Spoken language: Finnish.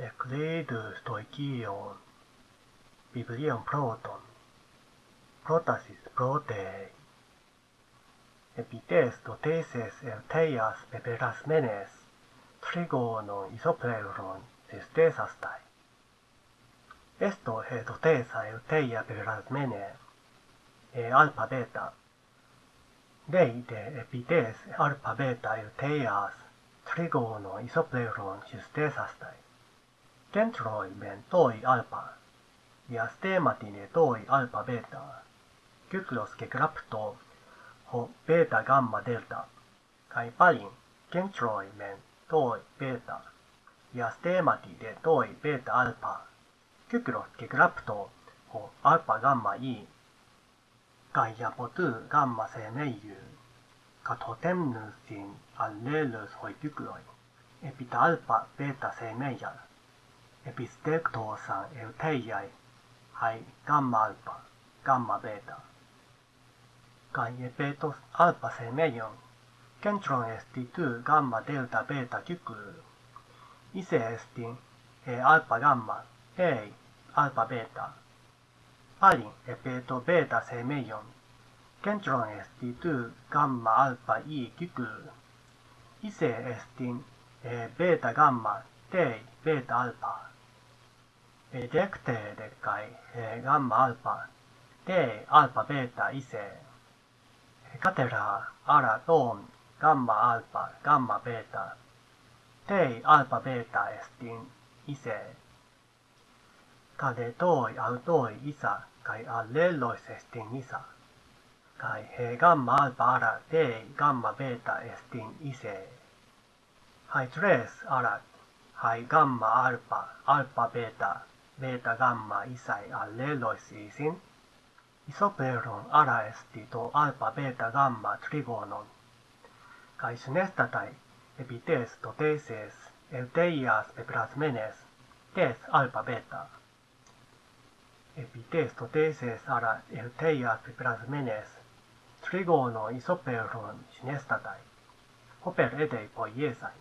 Euclidus toikion, biblion proton, protasis protei, epites toteses elteias peperas menes, trigonon isopleron sestesastai. Esto he totesa elteia peperas mene, e alpha beta. Dei de epites alpha beta elteias, trigonon isopleron sestesastai. Kentroi men toi alpha, ja stematine toi alpha beta, kyklos ke grapto ho beta gamma delta, kai palin kentroi men toi beta, ja stemati de toi beta alpha, kyklos ke grapto ho alpha gamma i, kai ja potu gamma se neiju, Katotemnusin allelus hoi kykloi, epita alpha beta se meijal epistektosan euteiai hai gamma alpha, gamma beta. Kai epetos alpha se meion, kentron esti tu gamma delta beta kyky. Ise esti e alpha gamma, ei alpha beta. Alin epeto beta se meion, kentron esti tu gamma alpha i kyky. Ise esti e beta gamma, tei beta alpha kai e gamma alpha. Te alpha beta ise. Catera ara ton gamma alpha gamma beta. Te alpha beta estin ise. Kade toi autoi isa kai allelois estin isa. Kai he gamma alpha ara te gamma beta estin ise. Hai tres ara hai gamma alpha alpha beta beta gamma isai allelois isin, isoperon ara esti to alpha beta gamma trigonon, kai synestatai epites to teses euteias peprasmenes tes alpha beta. Epites to teses ara euteias peprasmenes trigono isoperon synestatai, hoper edei poiesai.